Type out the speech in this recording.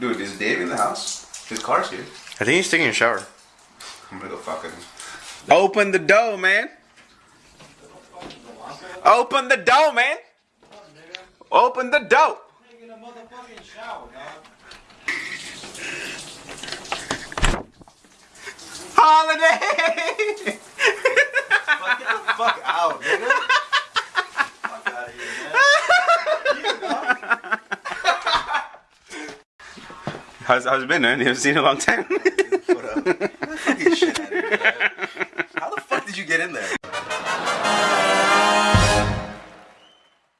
Dude, is Dave in the house? His car's here. I think he's taking a shower. I'm gonna go fucking. Open the door, man. Open the door, man. Open the door. Taking a motherfucking shower, dog. Holiday. Fuck, get the fuck out, nigga. fuck out of here, man. How's how's it been, man? You haven't seen it in a long time. What up? Man. How the fuck did you get in there?